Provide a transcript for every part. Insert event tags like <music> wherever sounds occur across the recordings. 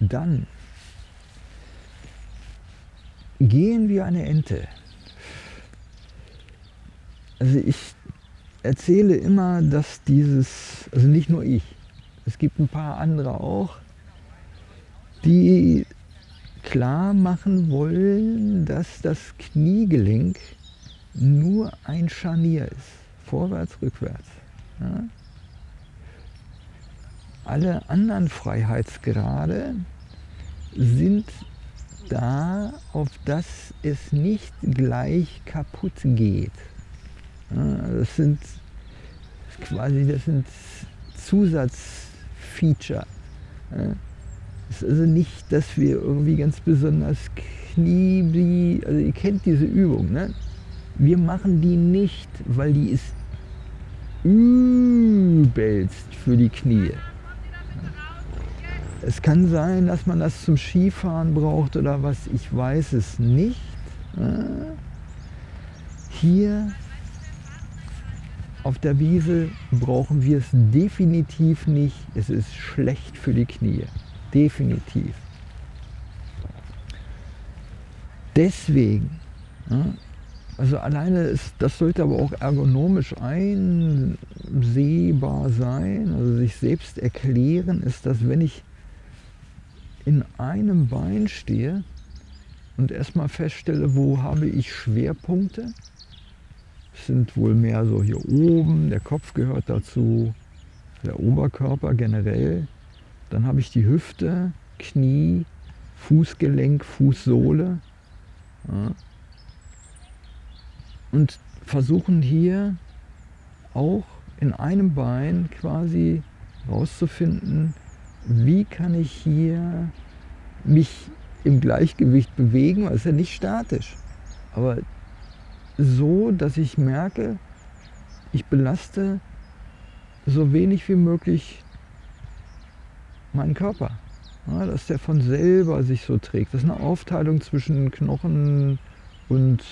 Dann gehen wir eine Ente. Also ich erzähle immer, dass dieses, also nicht nur ich, es gibt ein paar andere auch, die klar machen wollen, dass das Kniegelenk nur ein Scharnier ist, vorwärts, rückwärts. Ja? Alle anderen Freiheitsgrade sind da, auf dass es nicht gleich kaputt geht. Das sind quasi das sind Zusatzfeature. Es ist also nicht, dass wir irgendwie ganz besonders Knie, also ihr kennt diese Übung, ne? Wir machen die nicht, weil die ist übelst für die Knie. Es kann sein, dass man das zum Skifahren braucht oder was, ich weiß es nicht. Hier auf der Wiese brauchen wir es definitiv nicht. Es ist schlecht für die Knie. Definitiv. Deswegen, also alleine ist, das sollte aber auch ergonomisch einsehbar sein, also sich selbst erklären, ist, dass wenn ich in einem Bein stehe und erstmal feststelle, wo habe ich Schwerpunkte, sind wohl mehr so hier oben, der Kopf gehört dazu, der Oberkörper generell. Dann habe ich die Hüfte, Knie, Fußgelenk, Fußsohle. Ja. Und versuchen hier auch in einem Bein quasi rauszufinden, wie kann ich hier mich im Gleichgewicht bewegen, es ist ja nicht statisch. Aber so, dass ich merke, ich belaste so wenig wie möglich meinen Körper. Ja, dass der von selber sich so trägt. Das ist eine Aufteilung zwischen Knochen und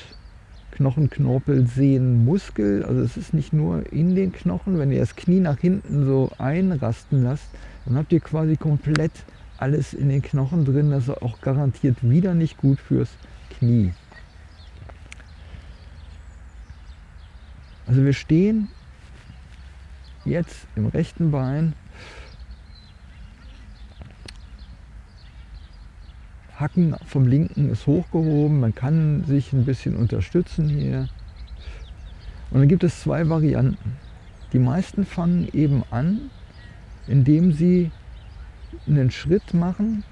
Knochen, Knorpel, Sehnen, Muskel. Also es ist nicht nur in den Knochen. Wenn ihr das Knie nach hinten so einrasten lasst, dann habt ihr quasi komplett alles in den Knochen drin. Das ist auch garantiert wieder nicht gut fürs Knie. Also wir stehen jetzt im rechten Bein, Hacken vom linken ist hochgehoben, man kann sich ein bisschen unterstützen hier. Und dann gibt es zwei Varianten. Die meisten fangen eben an, indem sie einen Schritt machen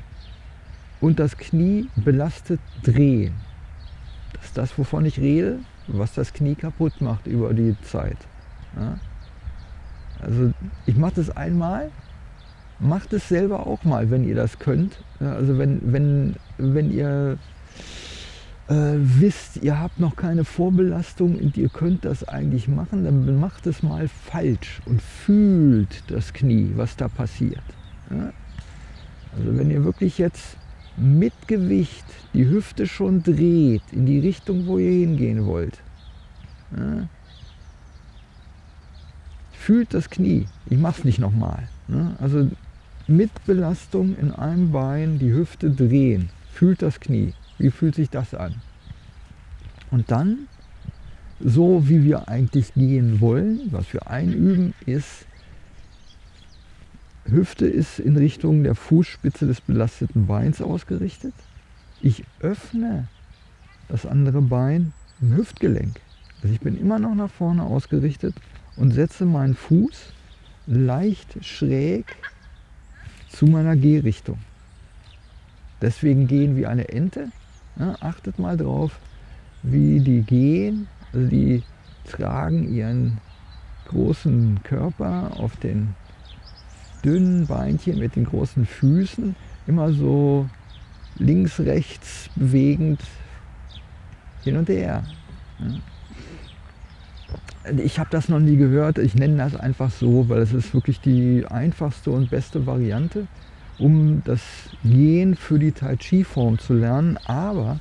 und das Knie belastet drehen. Das ist das, wovon ich rede was das Knie kaputt macht über die Zeit. Ja? Also ich mache das einmal, macht es selber auch mal, wenn ihr das könnt. Also wenn, wenn, wenn ihr äh, wisst, ihr habt noch keine Vorbelastung und ihr könnt das eigentlich machen, dann macht es mal falsch und fühlt das Knie, was da passiert. Ja? Also wenn ihr wirklich jetzt mit Gewicht die Hüfte schon dreht in die Richtung, wo ihr hingehen wollt. Ja. Fühlt das Knie. Ich mache es nicht nochmal. Ne? Also mit Belastung in einem Bein die Hüfte drehen. Fühlt das Knie. Wie fühlt sich das an? Und dann, so wie wir eigentlich gehen wollen, was wir einüben, ist Hüfte ist in Richtung der Fußspitze des belasteten Beins ausgerichtet. Ich öffne das andere Bein im Hüftgelenk. Also ich bin immer noch nach vorne ausgerichtet und setze meinen Fuß leicht schräg zu meiner Gehrichtung. Deswegen gehen wie eine Ente. Ja, achtet mal drauf, wie die gehen. Also die tragen ihren großen Körper auf den dünnen Beinchen mit den großen Füßen immer so links, rechts bewegend hin und her. Ich habe das noch nie gehört, ich nenne das einfach so, weil es ist wirklich die einfachste und beste Variante, um das Gehen für die Tai Chi Form zu lernen. Aber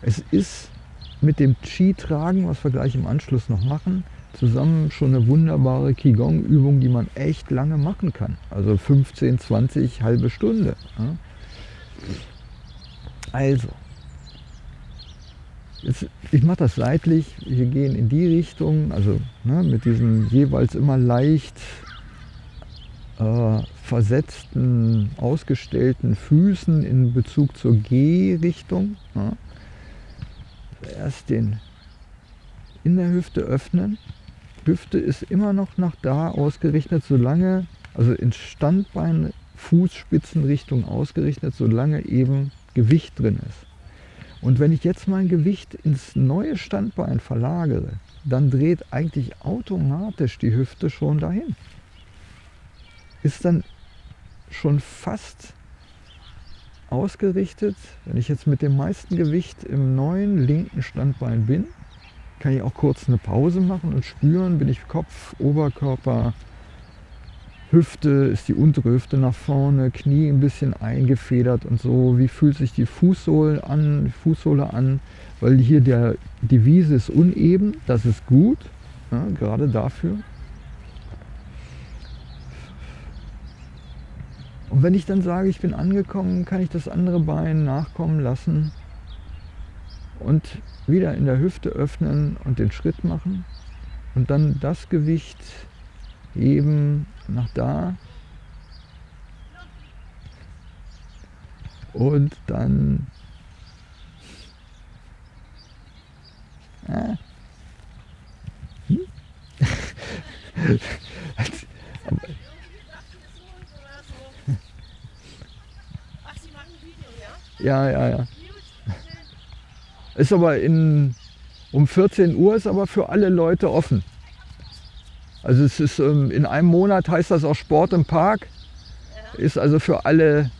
es ist mit dem Chi-Tragen, was wir gleich im Anschluss noch machen, zusammen schon eine wunderbare Qigong-Übung, die man echt lange machen kann. Also 15, 20, halbe Stunde. Also, ich mache das seitlich, wir gehen in die Richtung, also ne, mit diesen jeweils immer leicht äh, versetzten, ausgestellten Füßen in Bezug zur G-Richtung. Ja. Erst den in der Hüfte öffnen. Hüfte ist immer noch nach da ausgerichtet, solange, also in Standbein, Fußspitzenrichtung ausgerichtet, solange eben Gewicht drin ist. Und wenn ich jetzt mein Gewicht ins neue Standbein verlagere, dann dreht eigentlich automatisch die Hüfte schon dahin. Ist dann schon fast ausgerichtet, wenn ich jetzt mit dem meisten Gewicht im neuen linken Standbein bin, kann ich auch kurz eine Pause machen und spüren, bin ich Kopf, Oberkörper, Hüfte, ist die untere Hüfte nach vorne, Knie ein bisschen eingefedert und so. Wie fühlt sich die Fußsohle an, Fußsohle an? Weil hier der, die Wiese ist uneben, das ist gut, ja, gerade dafür. Und wenn ich dann sage, ich bin angekommen, kann ich das andere Bein nachkommen lassen und wieder in der Hüfte öffnen und den Schritt machen und dann das Gewicht heben nach da und dann ah. hm? <laughs> ja, ja, ja. Ist aber in, um 14 Uhr ist aber für alle Leute offen. Also es ist ähm, in einem Monat heißt das auch Sport im Park. Ist also für alle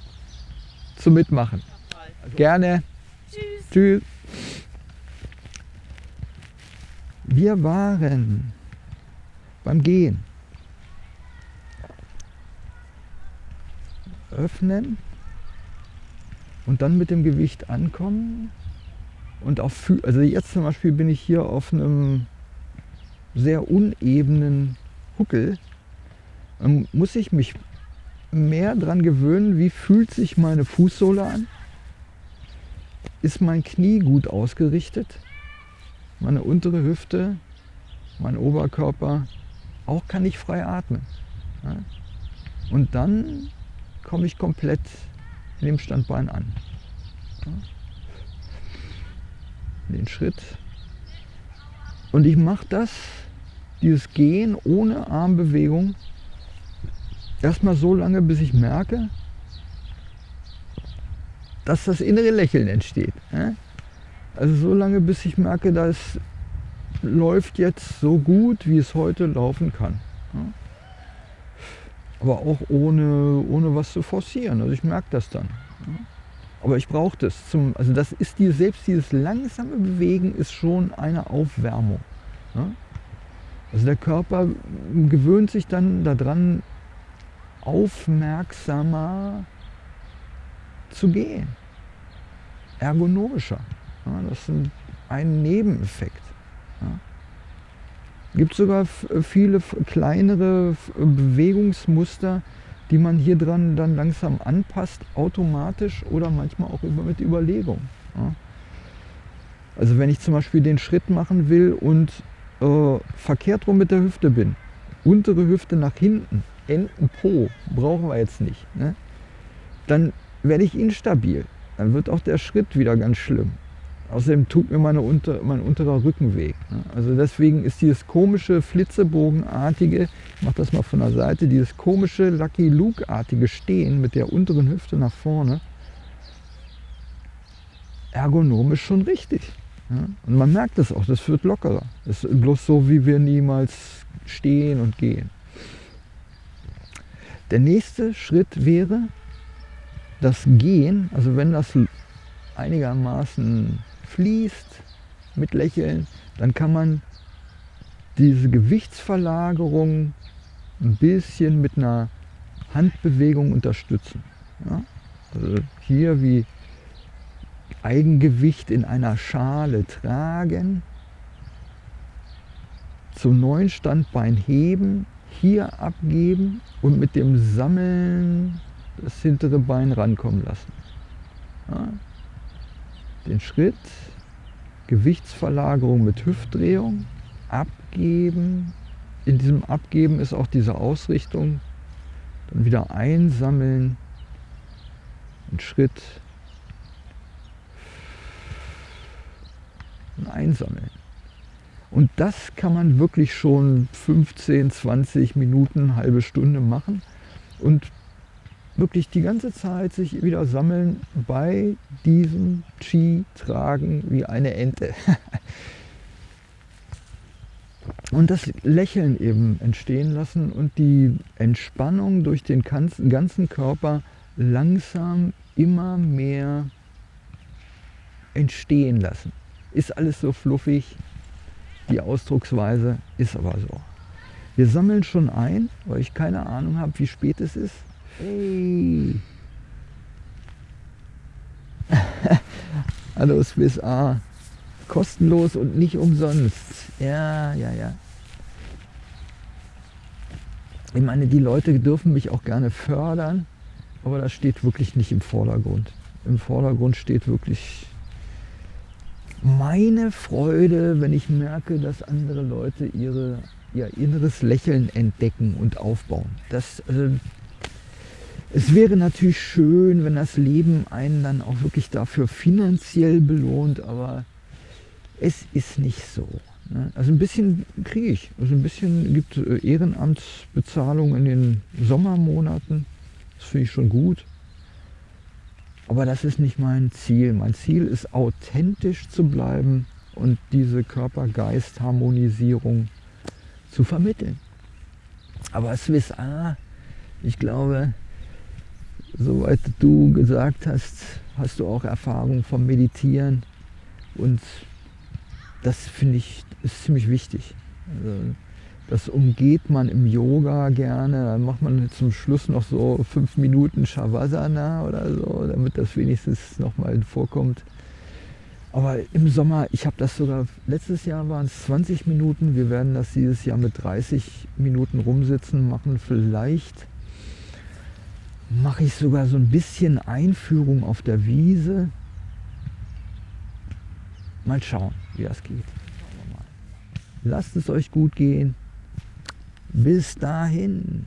zu mitmachen. Gerne. Tschüss. Tschüss. Wir waren beim Gehen. Öffnen und dann mit dem Gewicht ankommen und auch also jetzt zum Beispiel bin ich hier auf einem sehr unebenen Huckel. Dann muss ich mich mehr daran gewöhnen, wie fühlt sich meine Fußsohle an? Ist mein Knie gut ausgerichtet? Meine untere Hüfte, mein Oberkörper, auch kann ich frei atmen. Und dann komme ich komplett in dem Standbein an den Schritt. Und ich mache das, dieses Gehen ohne Armbewegung, erstmal so lange, bis ich merke, dass das innere Lächeln entsteht. Also so lange, bis ich merke, das läuft jetzt so gut, wie es heute laufen kann. Aber auch ohne, ohne was zu forcieren. Also ich merke das dann. Aber ich brauche das. Zum, also das ist die, selbst dieses langsame Bewegen ist schon eine Aufwärmung. Ja? Also der Körper gewöhnt sich dann daran, aufmerksamer zu gehen. Ergonomischer. Ja? Das ist ein Nebeneffekt. Ja? gibt sogar viele kleinere Bewegungsmuster, die man hier dran dann langsam anpasst, automatisch oder manchmal auch über, mit Überlegung. Ja. Also wenn ich zum Beispiel den Schritt machen will und äh, verkehrt rum mit der Hüfte bin, untere Hüfte nach hinten, Enden Po, brauchen wir jetzt nicht, ne? dann werde ich instabil. Dann wird auch der Schritt wieder ganz schlimm. Außerdem tut mir meine unter, mein unterer Rücken weh. Ne? Also deswegen ist dieses komische, flitzebogenartige, ich mache das mal von der Seite, dieses komische Lucky Luke-artige Stehen mit der unteren Hüfte nach vorne, ergonomisch schon richtig. Ja? Und man merkt es auch, das wird lockerer. Das ist bloß so, wie wir niemals stehen und gehen. Der nächste Schritt wäre das Gehen, also wenn das einigermaßen fließt mit Lächeln, dann kann man diese Gewichtsverlagerung ein bisschen mit einer Handbewegung unterstützen. Ja? Also hier wie Eigengewicht in einer Schale tragen, zum neuen Standbein heben, hier abgeben und mit dem Sammeln das hintere Bein rankommen lassen. Ja. Den Schritt, Gewichtsverlagerung mit Hüftdrehung, abgeben. In diesem Abgeben ist auch diese Ausrichtung. Dann wieder einsammeln, einen Schritt und einsammeln. Und das kann man wirklich schon 15, 20 Minuten, halbe Stunde machen und wirklich die ganze Zeit sich wieder sammeln bei diesem Chi tragen wie eine Ente. <laughs> und das Lächeln eben entstehen lassen und die Entspannung durch den ganzen Körper langsam immer mehr entstehen lassen. Ist alles so fluffig, die Ausdrucksweise ist aber so. Wir sammeln schon ein, weil ich keine Ahnung habe, wie spät es ist. Hey! <laughs> Hallo Swiss A. Kostenlos und nicht umsonst. Ja, ja, ja. Ich meine, die Leute dürfen mich auch gerne fördern, aber das steht wirklich nicht im Vordergrund. Im Vordergrund steht wirklich meine Freude, wenn ich merke, dass andere Leute ihre, ihr inneres Lächeln entdecken und aufbauen. Das, also, es wäre natürlich schön, wenn das Leben einen dann auch wirklich dafür finanziell belohnt, aber es ist nicht so. Ne? Also ein bisschen kriege ich. Also ein bisschen gibt äh, Ehrenamtsbezahlung in den Sommermonaten. Das finde ich schon gut. Aber das ist nicht mein Ziel. Mein Ziel ist authentisch zu bleiben und diese Körper-Geist-Harmonisierung zu vermitteln. Aber Swiss A, ich glaube, soweit du gesagt hast, hast du auch Erfahrung vom Meditieren und das finde ich ist ziemlich wichtig. Also, das umgeht man im Yoga gerne. Dann macht man zum Schluss noch so fünf Minuten Shavasana oder so, damit das wenigstens nochmal vorkommt. Aber im Sommer, ich habe das sogar, letztes Jahr waren es 20 Minuten. Wir werden das dieses Jahr mit 30 Minuten rumsitzen machen. Vielleicht mache ich sogar so ein bisschen Einführung auf der Wiese. Mal schauen, wie das geht. Lasst es euch gut gehen. Bis dahin.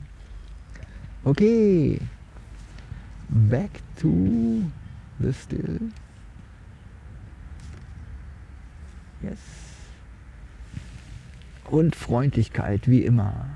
Okay. Back to the still. Yes. Und Freundlichkeit, wie immer.